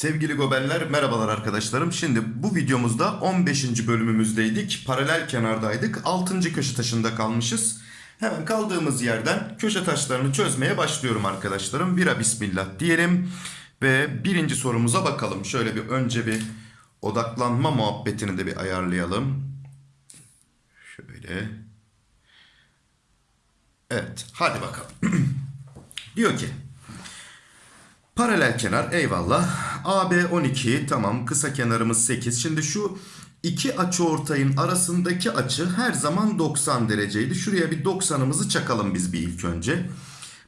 Sevgili gobeller merhabalar arkadaşlarım. Şimdi bu videomuzda 15. bölümümüzdeydik. Paralel kenardaydık. 6. köşe taşında kalmışız. Hemen kaldığımız yerden köşe taşlarını çözmeye başlıyorum arkadaşlarım. Bira bismillah diyelim. Ve birinci sorumuza bakalım. Şöyle bir önce bir odaklanma muhabbetini de bir ayarlayalım. Şöyle. Evet hadi bakalım. Diyor ki Paralel kenar eyvallah. AB 12 tamam kısa kenarımız 8. Şimdi şu iki açı ortayın arasındaki açı her zaman 90 dereceydi. Şuraya bir 90'ımızı çakalım biz bir ilk önce.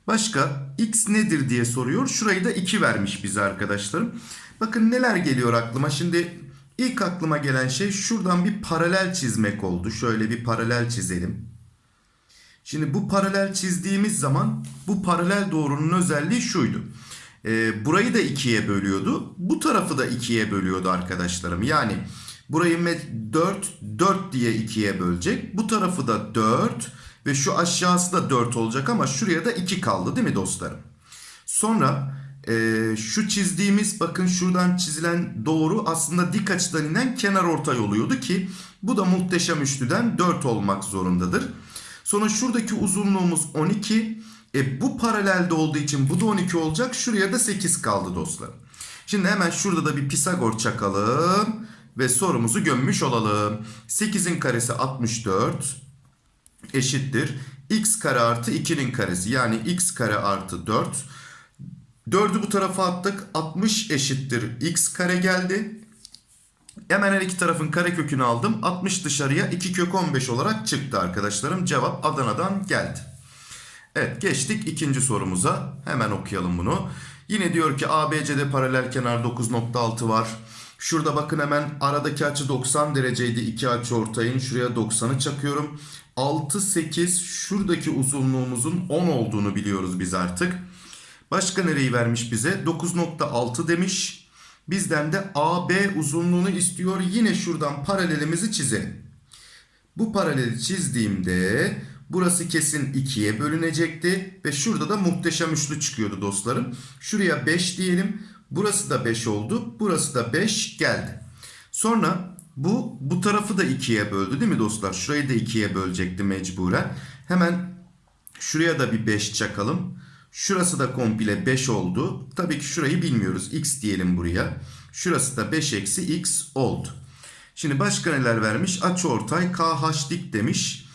Başka x nedir diye soruyor. Şurayı da 2 vermiş bize arkadaşlarım. Bakın neler geliyor aklıma. Şimdi ilk aklıma gelen şey şuradan bir paralel çizmek oldu. Şöyle bir paralel çizelim. Şimdi bu paralel çizdiğimiz zaman bu paralel doğrunun özelliği şuydu. E, burayı da ikiye bölüyordu. Bu tarafı da ikiye bölüyordu arkadaşlarım. Yani burayı 4, 4 diye ikiye bölecek. Bu tarafı da 4 ve şu aşağısı da 4 olacak ama şuraya da 2 kaldı değil mi dostlarım? Sonra e, şu çizdiğimiz bakın şuradan çizilen doğru aslında dik açıdan inen kenar ortay oluyordu ki bu da muhteşem üçlüden 4 olmak zorundadır. Sonra şuradaki uzunluğumuz 12. E bu paralelde olduğu için bu da 12 olacak. Şuraya da 8 kaldı dostlar. Şimdi hemen şurada da bir Pisagor çakalım. Ve sorumuzu gömmüş olalım. 8'in karesi 64 eşittir. x kare artı 2'nin karesi. Yani x kare artı 4. 4'ü bu tarafa attık. 60 eşittir x kare geldi. Hemen her iki tarafın kare kökünü aldım. 60 dışarıya 2 kök 15 olarak çıktı arkadaşlarım. Cevap Adana'dan geldi. Evet geçtik ikinci sorumuza. Hemen okuyalım bunu. Yine diyor ki ABC'de paralel kenar 9.6 var. Şurada bakın hemen aradaki açı 90 dereceydi. iki açı ortayın. Şuraya 90'ı çakıyorum. 6, 8 şuradaki uzunluğumuzun 10 olduğunu biliyoruz biz artık. Başka nereyi vermiş bize? 9.6 demiş. Bizden de AB uzunluğunu istiyor. Yine şuradan paralelimizi çizelim. Bu paraleli çizdiğimde burası kesin 2'ye bölünecekti. Ve şurada da muhteşem üçlü çıkıyordu dostlarım. Şuraya 5 diyelim. Burası da 5 oldu. Burası da 5 geldi. Sonra bu bu tarafı da 2'ye böldü değil mi dostlar? Şurayı da 2'ye bölecekti mecburen. Hemen şuraya da bir 5 çakalım. Şurası da komple 5 oldu. Tabii ki şurayı bilmiyoruz. X diyelim buraya. Şurası da 5 eksi x oldu. Şimdi başka neler vermiş? Açıortay KH dik demiş.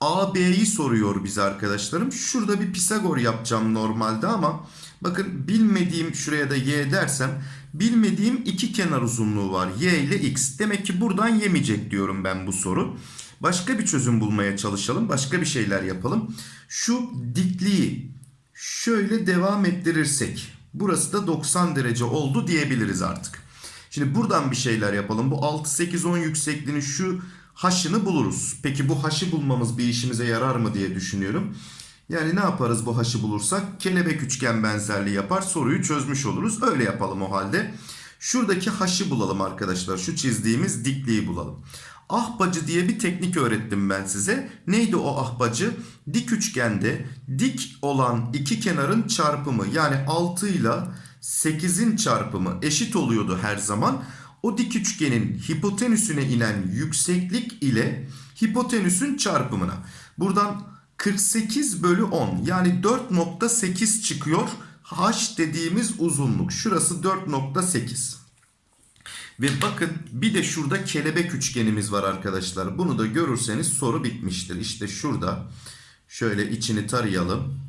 AB'yi soruyor bize arkadaşlarım. Şurada bir Pisagor yapacağım normalde ama bakın bilmediğim şuraya da y dersem bilmediğim iki kenar uzunluğu var. Y ile x. Demek ki buradan yemeyecek diyorum ben bu soru. Başka bir çözüm bulmaya çalışalım. Başka bir şeyler yapalım. Şu dikliği şöyle devam ettirirsek burası da 90 derece oldu diyebiliriz artık. Şimdi buradan bir şeyler yapalım. Bu 6, 8, 10 yüksekliğinin şu haşını buluruz. Peki bu haşı bulmamız bir işimize yarar mı diye düşünüyorum. Yani ne yaparız bu haşı bulursak? Kelebek üçgen benzerliği yapar soruyu çözmüş oluruz. Öyle yapalım o halde. Şuradaki haşı bulalım arkadaşlar. Şu çizdiğimiz dikliği bulalım. Ahbacı diye bir teknik öğrettim ben size. Neydi o ahbacı? Dik üçgende dik olan iki kenarın çarpımı yani 6 ile 8'in çarpımı eşit oluyordu her zaman. O dik üçgenin hipotenüsüne inen yükseklik ile hipotenüsün çarpımına. Buradan 48 bölü 10 yani 4.8 çıkıyor. H dediğimiz uzunluk. Şurası 4.8. Ve bakın bir de şurada kelebek üçgenimiz var arkadaşlar. Bunu da görürseniz soru bitmiştir. İşte şurada şöyle içini tarayalım.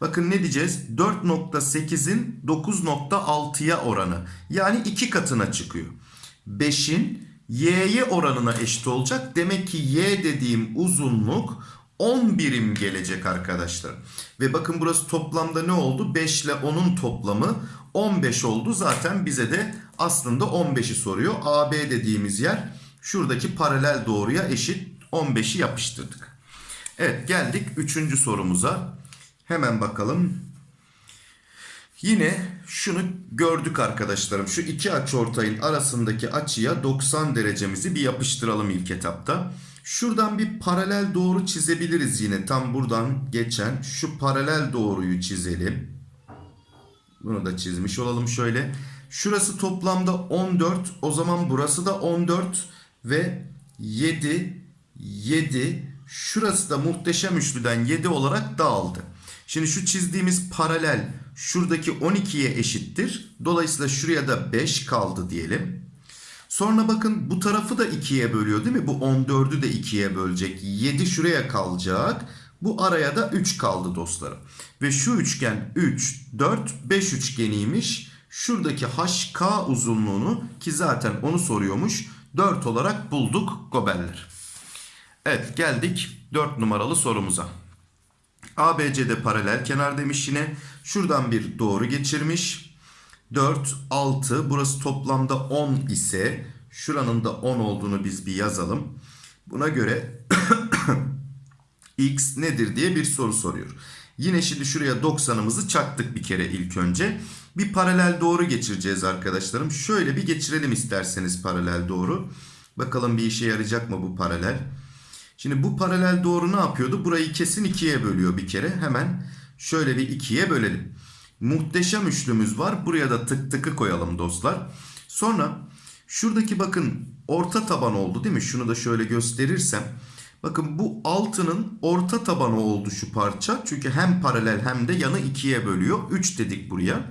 Bakın ne diyeceğiz? 4.8'in 9.6'ya oranı. Yani iki katına çıkıyor. 5'in y'ye oranına eşit olacak. Demek ki y dediğim uzunluk 10 birim gelecek arkadaşlar. Ve bakın burası toplamda ne oldu? 5 ile 10'un toplamı 15 oldu. Zaten bize de aslında 15'i soruyor. AB dediğimiz yer şuradaki paralel doğruya eşit 15'i yapıştırdık. Evet geldik 3. sorumuza. Hemen bakalım. Yine şunu gördük arkadaşlarım. Şu iki açıortayın arasındaki açıya 90 derecemizi bir yapıştıralım ilk etapta. Şuradan bir paralel doğru çizebiliriz yine. Tam buradan geçen şu paralel doğruyu çizelim. Bunu da çizmiş olalım şöyle. Şurası toplamda 14. O zaman burası da 14 ve 7 7 şurası da muhteşem üçlüden 7 olarak dağıldı. Şimdi şu çizdiğimiz paralel şuradaki 12'ye eşittir. Dolayısıyla şuraya da 5 kaldı diyelim. Sonra bakın bu tarafı da 2'ye bölüyor değil mi? Bu 14'ü de 2'ye bölecek. 7 şuraya kalacak. Bu araya da 3 kaldı dostlarım. Ve şu üçgen 3, 4, 5 üçgeniymiş. Şuradaki HK uzunluğunu ki zaten onu soruyormuş. 4 olarak bulduk gobeller. Evet geldik 4 numaralı sorumuza. ABC'de paralel kenar demiş yine. Şuradan bir doğru geçirmiş. 4, 6 burası toplamda 10 ise şuranın da 10 olduğunu biz bir yazalım. Buna göre x nedir diye bir soru soruyor. Yine şimdi şuraya 90'ımızı çaktık bir kere ilk önce. Bir paralel doğru geçireceğiz arkadaşlarım. Şöyle bir geçirelim isterseniz paralel doğru. Bakalım bir işe yarayacak mı bu paralel. Şimdi bu paralel doğru ne yapıyordu? Burayı kesin ikiye bölüyor bir kere. Hemen şöyle bir ikiye bölelim. Muhteşem üçlümüz var. Buraya da tık tıkı koyalım dostlar. Sonra şuradaki bakın orta taban oldu değil mi? Şunu da şöyle gösterirsem. Bakın bu altının orta tabanı oldu şu parça. Çünkü hem paralel hem de yanı ikiye bölüyor. 3 dedik buraya.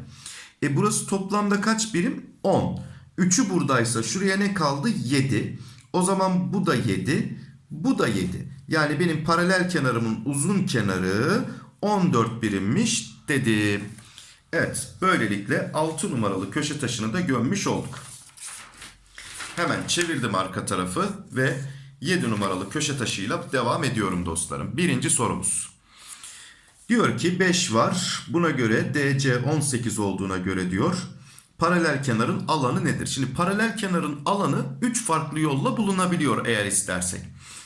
E burası toplamda kaç birim? 10. 3'ü buradaysa şuraya ne kaldı? 7. O zaman bu da 7. Bu da 7. Yani benim paralel kenarımın uzun kenarı 14 birimmiş dedim. Evet böylelikle 6 numaralı köşe taşını da gömmüş olduk. Hemen çevirdim arka tarafı ve 7 numaralı köşe taşıyla devam ediyorum dostlarım. Birinci sorumuz. Diyor ki 5 var. Buna göre DC 18 olduğuna göre diyor. Paralel kenarın alanı nedir? Şimdi paralel kenarın alanı 3 farklı yolla bulunabiliyor eğer istersek.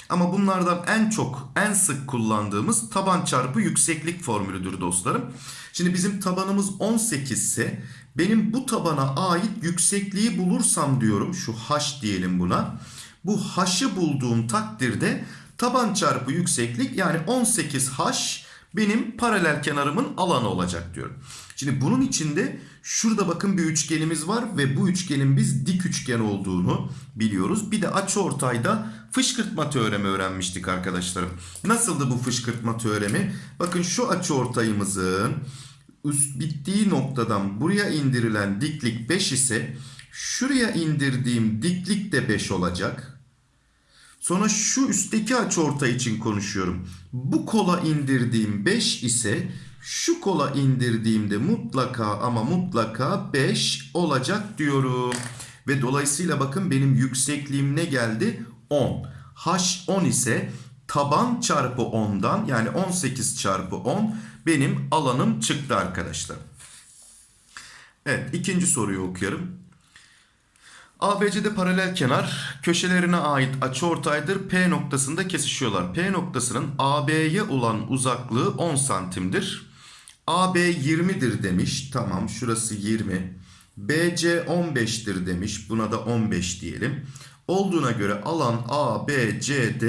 Ama bunlardan en çok, en sık kullandığımız taban çarpı yükseklik formülüdür dostlarım. Şimdi bizim tabanımız 18 ise benim bu tabana ait yüksekliği bulursam diyorum şu h diyelim buna. Bu h'ı bulduğum takdirde taban çarpı yükseklik yani 18h benim paralel kenarımın alanı olacak diyorum. Şimdi bunun içinde şurada bakın bir üçgenimiz var ve bu üçgenin biz dik üçgen olduğunu biliyoruz. Bir de açıortayda fışkırtma teoremi öğrenmiştik arkadaşlarım. Nasıldı bu fışkırtma teoremi? Bakın şu açıortayımızın üst bittiği noktadan buraya indirilen diklik 5 ise şuraya indirdiğim diklik de 5 olacak. Sonra şu üstteki açıortay için konuşuyorum. Bu kola indirdiğim 5 ise şu kola indirdiğimde mutlaka ama mutlaka 5 olacak diyorum. Ve dolayısıyla bakın benim yüksekliğim ne geldi? 10. H 10 ise taban çarpı 10'dan yani 18 çarpı 10 benim alanım çıktı arkadaşlar. Evet ikinci soruyu okuyorum. ABC'de paralel kenar köşelerine ait açıortaydır. P noktasında kesişiyorlar. P noktasının AB'ye olan uzaklığı 10 santimdir. AB 20'dir demiş. Tamam şurası 20. BC 15'tir demiş. Buna da 15 diyelim. Olduğuna göre alan ABCD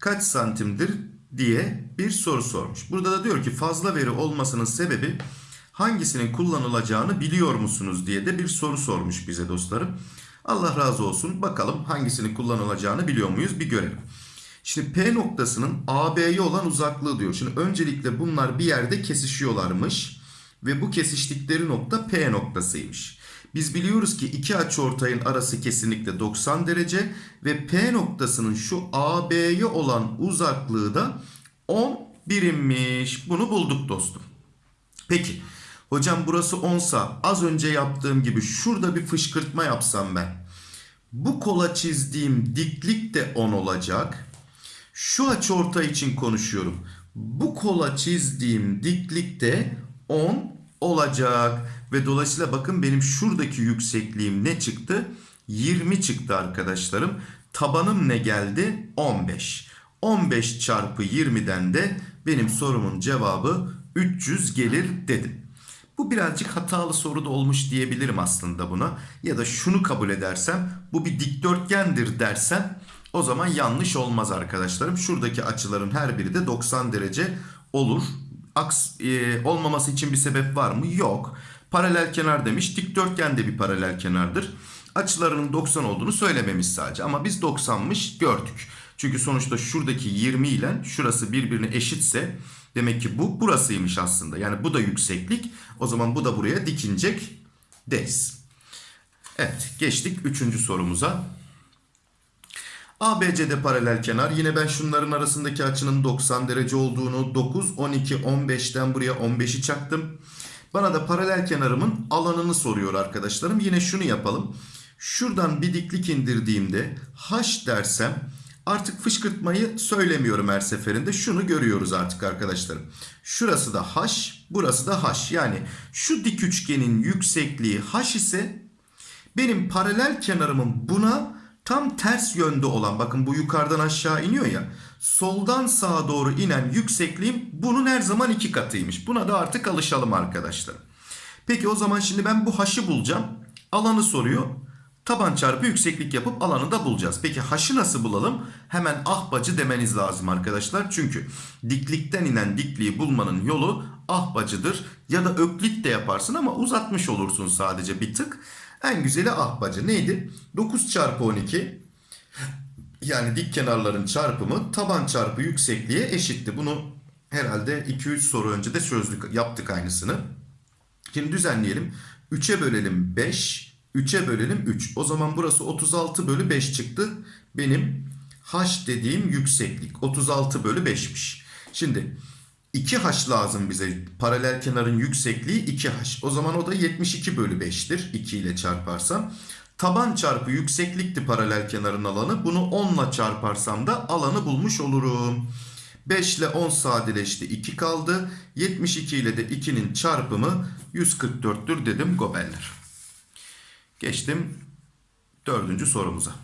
kaç santimdir diye bir soru sormuş. Burada da diyor ki fazla veri olmasının sebebi hangisinin kullanılacağını biliyor musunuz diye de bir soru sormuş bize dostlarım. Allah razı olsun. Bakalım hangisinin kullanılacağını biliyor muyuz bir görelim. Şimdi P noktasının AB'ye olan uzaklığı diyor. Şimdi öncelikle bunlar bir yerde kesişiyorlarmış. Ve bu kesiştikleri nokta P noktasıymış. Biz biliyoruz ki iki açıortayın arası kesinlikle 90 derece. Ve P noktasının şu AB'ye olan uzaklığı da 10 birimmiş. Bunu bulduk dostum. Peki. Hocam burası 10 sa az önce yaptığım gibi şurada bir fışkırtma yapsam ben. Bu kola çizdiğim diklik de 10 olacak. Şu açıortay için konuşuyorum. Bu kola çizdiğim diklik de 10 olacak. Ve dolayısıyla bakın benim şuradaki yüksekliğim ne çıktı? 20 çıktı arkadaşlarım. Tabanım ne geldi? 15. 15 çarpı 20'den de benim sorumun cevabı 300 gelir dedim. Bu birazcık hatalı soru da olmuş diyebilirim aslında buna. Ya da şunu kabul edersem bu bir dikdörtgendir dersem O zaman yanlış olmaz arkadaşlarım. Şuradaki açıların her biri de 90 derece olur. Aks e, olmaması için bir sebep var mı? Yok. Paralel kenar demiş. Dikdörtgen de bir paralel kenardır. Açılarının 90 olduğunu söylememiş sadece. Ama biz 90'mış gördük. Çünkü sonuçta şuradaki 20 ile şurası birbirine eşitse demek ki bu burasıymış aslında. Yani bu da yükseklik. O zaman bu da buraya dikinecek deriz. Evet geçtik 3. sorumuza. ABC'de paralel kenar. Yine ben şunların arasındaki açının 90 derece olduğunu 9, 12, 15'ten buraya 15'i çaktım. Bana da paralel kenarımın alanını soruyor arkadaşlarım. Yine şunu yapalım. Şuradan bir diklik indirdiğimde h dersem artık fışkırtmayı söylemiyorum her seferinde. Şunu görüyoruz artık arkadaşlarım. Şurası da h, burası da h. Yani şu dik üçgenin yüksekliği h ise benim paralel kenarımın buna tam ters yönde olan bakın bu yukarıdan aşağı iniyor ya soldan sağa doğru inen yüksekliğim bunun her zaman iki katıymış. Buna da artık alışalım arkadaşlar. Peki o zaman şimdi ben bu h'ı bulacağım. Alanı soruyor. Taban çarpı yükseklik yapıp alanı da bulacağız. Peki h'ı nasıl bulalım? Hemen ahbacı demeniz lazım arkadaşlar. Çünkü diklikten inen dikliği bulmanın yolu ahbacıdır. Ya da öklit de yaparsın ama uzatmış olursun sadece bir tık. En güzeli ahbacı neydi? 9 çarpı 12 yani dik kenarların çarpımı taban çarpı yüksekliğe eşitti. Bunu herhalde 2-3 soru önce de çözdük yaptık aynısını. Şimdi düzenleyelim. 3'e bölelim 5, 3'e bölelim 3. O zaman burası 36 bölü 5 çıktı. Benim h dediğim yükseklik 36 bölü 5'miş. Şimdi 2h lazım bize. Paralel kenarın yüksekliği 2h. O zaman o da 72 bölü 5'tir. 2 ile çarparsam. Taban çarpı yükseklikti paralel kenarın alanı. Bunu 10 ile çarparsam da alanı bulmuş olurum. 5 ile 10 sadeleşti 2 kaldı. 72 ile de 2'nin çarpımı 144'tür dedim gobeller. Geçtim dördüncü sorumuza.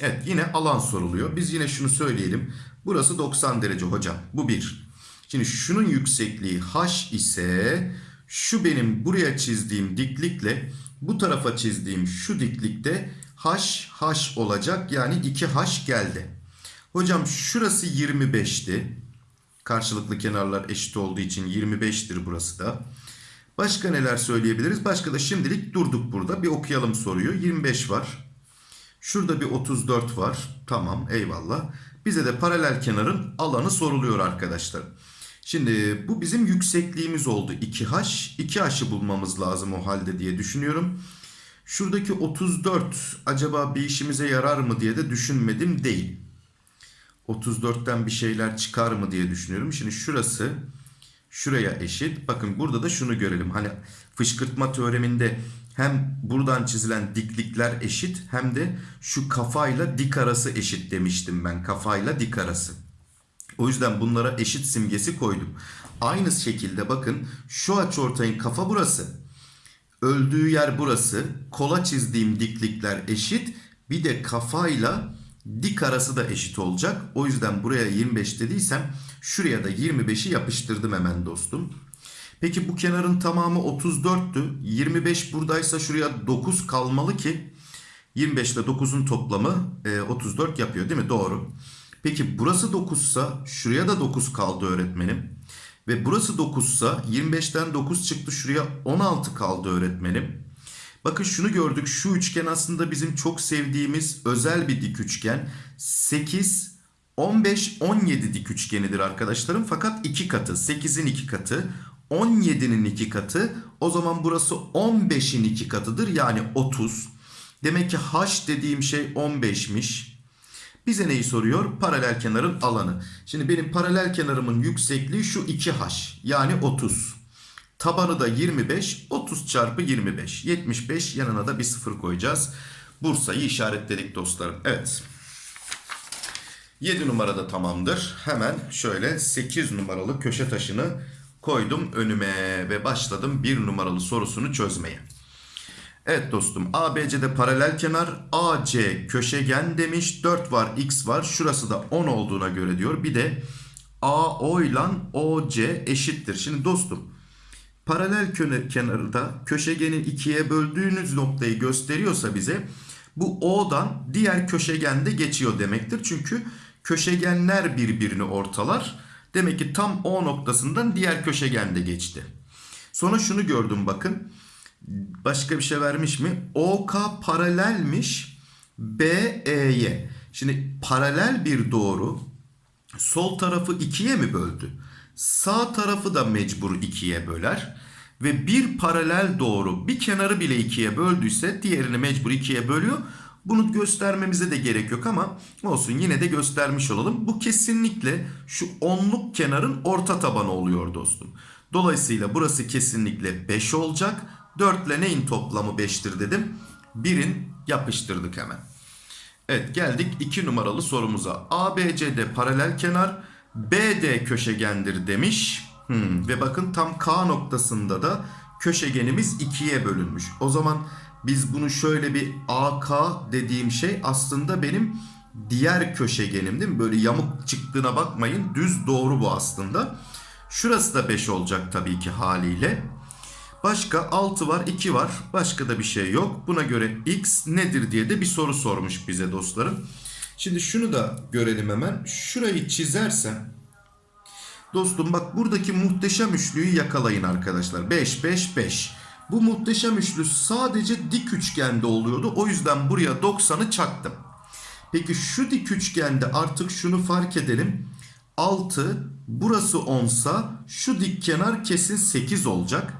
Evet yine alan soruluyor. Biz yine şunu söyleyelim. Burası 90 derece hocam. Bu bir. Şimdi şunun yüksekliği h ise şu benim buraya çizdiğim diklikle bu tarafa çizdiğim şu diklikte h h olacak. Yani 2h geldi. Hocam şurası 25'ti. Karşılıklı kenarlar eşit olduğu için 25'tir burası da. Başka neler söyleyebiliriz? Başka da şimdilik durduk burada. Bir okuyalım soruyu. 25 var. Şurada bir 34 var. Tamam eyvallah. Bize de paralel kenarın alanı soruluyor arkadaşlar. Şimdi bu bizim yüksekliğimiz oldu 2h. 2h'ı bulmamız lazım o halde diye düşünüyorum. Şuradaki 34 acaba bir işimize yarar mı diye de düşünmedim değil. 34'ten bir şeyler çıkar mı diye düşünüyorum. Şimdi şurası şuraya eşit. Bakın burada da şunu görelim. Hani fışkırtma teoreminde hem buradan çizilen diklikler eşit hem de şu kafayla dik arası eşit demiştim ben. Kafayla dik arası. O yüzden bunlara eşit simgesi koydum. Aynı şekilde bakın şu açıortayın kafa burası. Öldüğü yer burası. Kola çizdiğim diklikler eşit. Bir de kafayla dik arası da eşit olacak. O yüzden buraya 25 dediysem şuraya da 25'i yapıştırdım hemen dostum. Peki bu kenarın tamamı 34'tü. 25 buradaysa şuraya 9 kalmalı ki 25 ile 9'un toplamı 34 yapıyor değil mi? Doğru. Peki burası 9 sa şuraya da 9 kaldı öğretmenim. Ve burası 9 sa 25'ten 9 çıktı şuraya 16 kaldı öğretmenim. Bakın şunu gördük. Şu üçgen aslında bizim çok sevdiğimiz özel bir dik üçgen. 8, 15, 17 dik üçgenidir arkadaşlarım. Fakat 2 katı. 8'in 2 katı. 17'nin 2 katı. O zaman burası 15'in 2 katıdır. Yani 30. Demek ki h dediğim şey 15'miş. Bize neyi soruyor? Paralel kenarın alanı. Şimdi benim paralel kenarımın yüksekliği şu 2h. Yani 30. Tabanı da 25. 30 çarpı 25. 75 yanına da bir sıfır koyacağız. Bursa'yı işaretledik dostlarım. Evet. 7 numarada tamamdır. Hemen şöyle 8 numaralı köşe taşını koydum önüme ve başladım 1 numaralı sorusunu çözmeye. Evet dostum ABC'de paralel kenar AC köşegen demiş 4 var x var şurası da 10 olduğuna göre diyor bir de AO ile OC eşittir. Şimdi dostum paralel kenarı da köşegenin ikiye böldüğünüz noktayı gösteriyorsa bize Bu O'dan diğer köşegende geçiyor demektir. Çünkü köşegenler birbirini ortalar. Demek ki tam O noktasından diğer köşegende geçti. Sonra şunu gördüm bakın. Başka bir şey vermiş mi? OK paralelmiş BE'ye. Şimdi paralel bir doğru sol tarafı ikiye mi böldü? Sağ tarafı da mecbur ikiye böler. Ve bir paralel doğru bir kenarı bile ikiye böldüyse diğerini mecbur ikiye bölüyor. Bunu göstermemize de gerek yok ama olsun yine de göstermiş olalım. Bu kesinlikle şu onluk kenarın orta tabanı oluyor dostum. Dolayısıyla burası kesinlikle 5 olacak. 4 ile neyin toplamı 5'tir dedim. 1'in yapıştırdık hemen. Evet geldik 2 numaralı sorumuza. ABCD paralel kenar BD köşegendir demiş. Hmm, ve bakın tam K noktasında da köşegenimiz ikiye bölünmüş. O zaman biz bunu şöyle bir AK dediğim şey aslında benim diğer köşegenim değil mi? Böyle yamuk çıktığına bakmayın. Düz doğru bu aslında. Şurası da 5 olacak tabii ki haliyle. Başka 6 var 2 var. Başka da bir şey yok. Buna göre x nedir diye de bir soru sormuş bize dostlarım. Şimdi şunu da görelim hemen. Şurayı çizersem Dostum bak buradaki muhteşem üçlüyü yakalayın arkadaşlar. 5 5 5. Bu muhteşem üçlü sadece dik üçgende oluyordu. O yüzden buraya 90'ı çaktım. Peki şu dik üçgende artık şunu fark edelim. 6 burası 10 sa şu dik kenar kesin 8 olacak.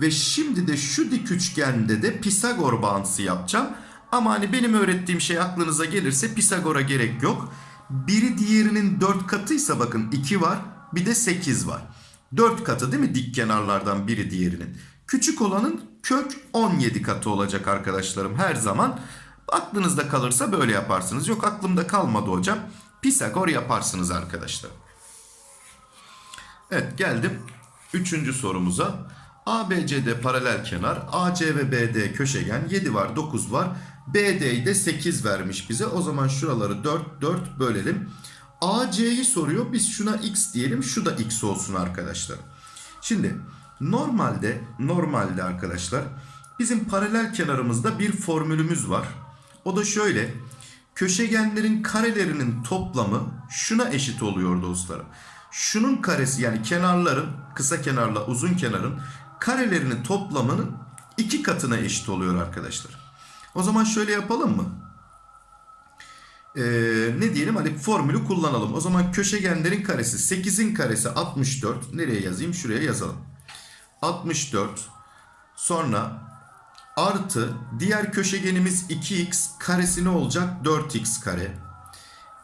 Ve şimdi de şu dik üçgende de Pisagor bağıntısı yapacağım. Ama hani benim öğrettiğim şey aklınıza gelirse Pisagor'a gerek yok. Biri diğerinin 4 katıysa bakın 2 var bir de 8 var. 4 katı değil mi dik kenarlardan biri diğerinin. Küçük olanın kök 17 katı olacak arkadaşlarım her zaman. Aklınızda kalırsa böyle yaparsınız. Yok aklımda kalmadı hocam. Pisagor yaparsınız arkadaşlar. Evet geldim 3. sorumuza. ABCD paralel kenar, AC ve BD köşegen 7 var 9 var. BD'yi de 8 vermiş bize. O zaman şuraları 4 4 bölelim. AC'yi soruyor. Biz şuna x diyelim. Şu da x olsun arkadaşlar. Şimdi normalde normalde arkadaşlar bizim paralel kenarımızda bir formülümüz var. O da şöyle. Köşegenlerin karelerinin toplamı şuna eşit oluyor dostlarım. Şunun karesi yani kenarların kısa kenarla uzun kenarın karelerinin toplamının iki katına eşit oluyor arkadaşlar. O zaman şöyle yapalım mı? Ee, ne diyelim hadi formülü kullanalım. O zaman köşegenlerin karesi 8'in karesi 64. Nereye yazayım? Şuraya yazalım. 64 sonra artı diğer köşegenimiz 2x karesi ne olacak? 4x kare.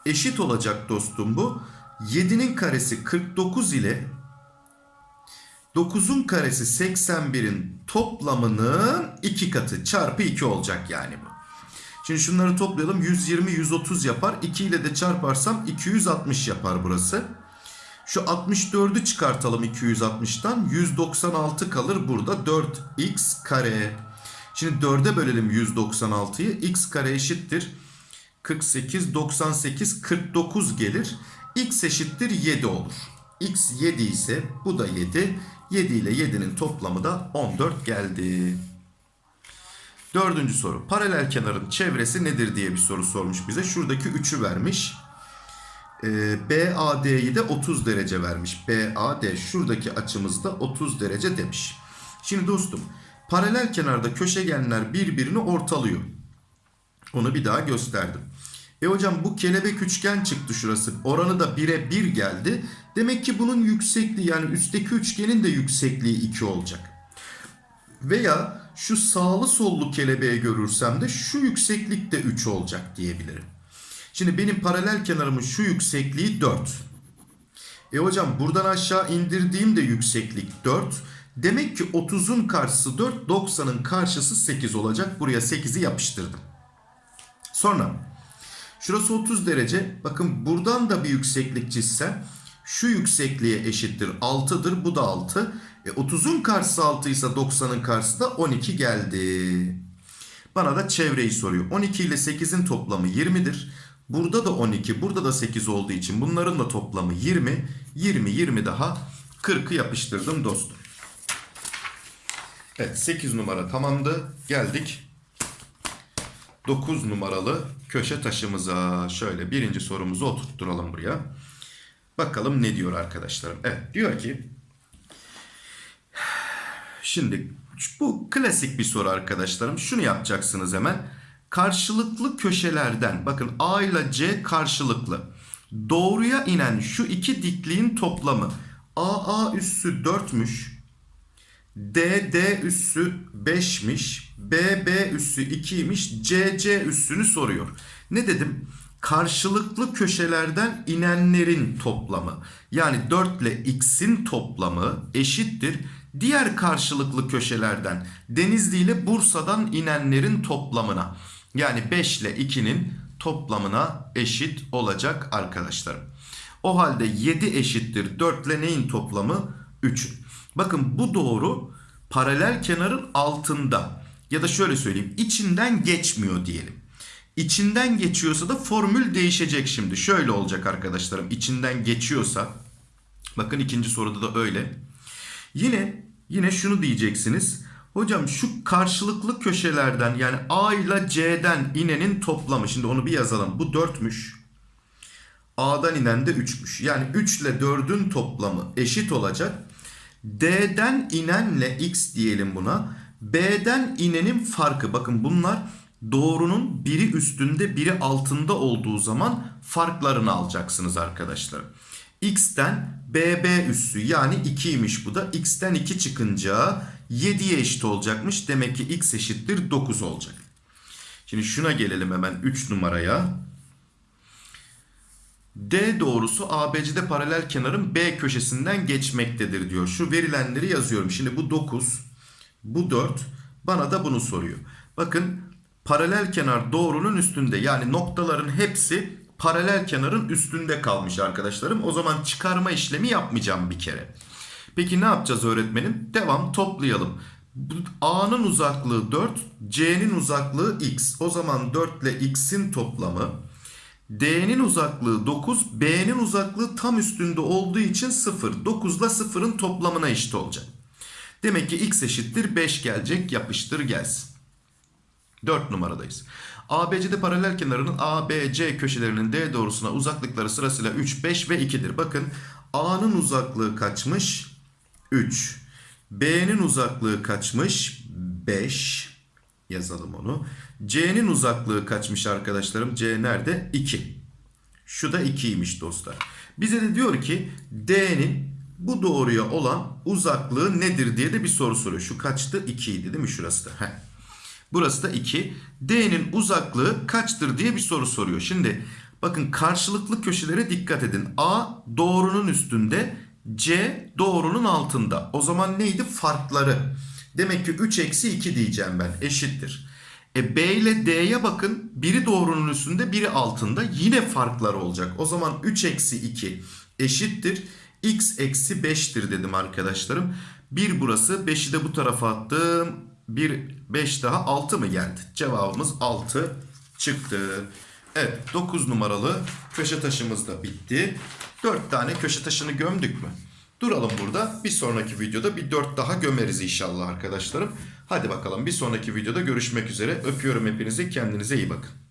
Eşit olacak dostum bu. 7'nin karesi 49 ile 9'un karesi 81'in toplamının 2 katı çarpı 2 olacak yani bu. Şimdi şunları toplayalım. 120 130 yapar. 2 ile de çarparsam 260 yapar burası. Şu 64'ü çıkartalım 260'tan. 196 kalır burada. 4x kare. Şimdi 4'e bölelim 196'yı. x kare eşittir. 48, 98, 49 gelir. x eşittir 7 olur. x 7 ise bu da 7. 7 ile 7'nin toplamı da 14 geldi. Dördüncü soru. Paralel kenarın çevresi nedir diye bir soru sormuş bize. Şuradaki 3'ü vermiş. Ee, BAD'yi de 30 derece vermiş. BAD şuradaki açımızda 30 derece demiş. Şimdi dostum paralel kenarda köşegenler birbirini ortalıyor. Onu bir daha gösterdim. E hocam bu kelebek üçgen çıktı şurası. Oranı da 1'e 1 geldi. Demek ki bunun yüksekliği yani üstteki üçgenin de yüksekliği 2 olacak. Veya şu sağlı sollu kelebeği görürsem de şu yükseklik de 3 olacak diyebilirim. Şimdi benim paralel kenarımın şu yüksekliği 4. E hocam buradan aşağı indirdiğim de yükseklik 4. Demek ki 30'un karşısı 4, 90'ın karşısı 8 olacak. Buraya 8'i yapıştırdım. Sonra şurası 30 derece. Bakın buradan da bir yükseklik çizsem şu yüksekliğe eşittir 6'dır. Bu da 6. E 30'un karşısı 6 ise 90'ın karşısı da 12 geldi. Bana da çevreyi soruyor. 12 ile 8'in toplamı 20'dir. Burada da 12, burada da 8 olduğu için bunların da toplamı 20. 20, 20 daha 40'ı yapıştırdım dostum. Evet 8 numara tamamdı. Geldik 9 numaralı köşe taşımıza. Şöyle birinci sorumuzu oturtturalım buraya. Bakalım ne diyor arkadaşlarım. Evet diyor ki Şimdi bu klasik bir soru arkadaşlarım. Şunu yapacaksınız hemen. Karşılıklı köşelerden bakın A ile C karşılıklı. Doğruya inen şu iki dikliğin toplamı AA üssü 4'müş. DD üssü 5'miş. BB üssü 2'ymiş. CC üssünü soruyor. Ne dedim? Karşılıklı köşelerden inenlerin toplamı. Yani 4 ile x'in toplamı eşittir. Diğer karşılıklı köşelerden Denizli ile Bursa'dan inenlerin toplamına. Yani 5 ile 2'nin toplamına eşit olacak arkadaşlarım. O halde 7 eşittir 4 ile neyin toplamı? 3'ün. Bakın bu doğru paralel kenarın altında ya da şöyle söyleyeyim içinden geçmiyor diyelim. İçinden geçiyorsa da formül değişecek şimdi. Şöyle olacak arkadaşlarım. İçinden geçiyorsa bakın ikinci soruda da öyle. Yine yine şunu diyeceksiniz. Hocam şu karşılıklı köşelerden yani A ile C'den inenin toplamı. Şimdi onu bir yazalım. Bu 4'müş. A'dan inen de 3'müş. Yani 3 ile 4'ün toplamı eşit olacak. D'den inenle x diyelim buna. B'den inenin farkı. Bakın bunlar doğrunun biri üstünde biri altında olduğu zaman farklarını alacaksınız arkadaşlar. X'ten BB üssü yani 2'ymiş bu da. X'ten 2 çıkınca 7'ye eşit olacakmış. Demek ki X eşittir 9 olacak. Şimdi şuna gelelim hemen 3 numaraya. D doğrusu ABC'de paralel kenarın B köşesinden geçmektedir diyor. Şu verilenleri yazıyorum. Şimdi bu 9, bu 4, bana da bunu soruyor. Bakın paralel kenar doğrunun üstünde yani noktaların hepsi paralel kenarın üstünde kalmış arkadaşlarım. O zaman çıkarma işlemi yapmayacağım bir kere. Peki ne yapacağız öğretmenim? Devam toplayalım. A'nın uzaklığı 4, C'nin uzaklığı x. O zaman 4 ile x'in toplamı D'nin uzaklığı 9, B'nin uzaklığı tam üstünde olduğu için 0. 9 ile 0'ın toplamına eşit olacak. Demek ki x eşittir 5 gelecek yapıştır gelsin. 4 numaradayız. ABC'de paralel kenarının ABC köşelerinin D doğrusuna uzaklıkları sırasıyla 3, 5 ve 2'dir. Bakın A'nın uzaklığı kaçmış? 3. B'nin uzaklığı kaçmış? 5. Yazalım onu. C'nin uzaklığı kaçmış arkadaşlarım? C nerede? 2. Şu da 2'ymiş dostlar. Bize de diyor ki D'nin bu doğruya olan uzaklığı nedir diye de bir soru soruyor. Şu kaçtı? 2 idi değil mi şurası da? Heh. Burası da 2. D'nin uzaklığı kaçtır diye bir soru soruyor. Şimdi bakın karşılıklı köşelere dikkat edin. A doğrunun üstünde, C doğrunun altında. O zaman neydi? Farkları. Demek ki 3 eksi 2 diyeceğim ben. Eşittir. E B ile D'ye bakın. Biri doğrunun üstünde, biri altında. Yine farklar olacak. O zaman 3 eksi 2 eşittir. X eksi 5'tir dedim arkadaşlarım. 1 burası. 5'i de bu tarafa attım. 1, 5 daha 6 mı geldi? Cevabımız 6 çıktı. Evet 9 numaralı köşe taşımız da bitti. 4 tane köşe taşını gömdük mü? Duralım burada. Bir sonraki videoda bir 4 daha gömeriz inşallah arkadaşlarım. Hadi bakalım bir sonraki videoda görüşmek üzere. Öpüyorum hepinizi. Kendinize iyi bakın.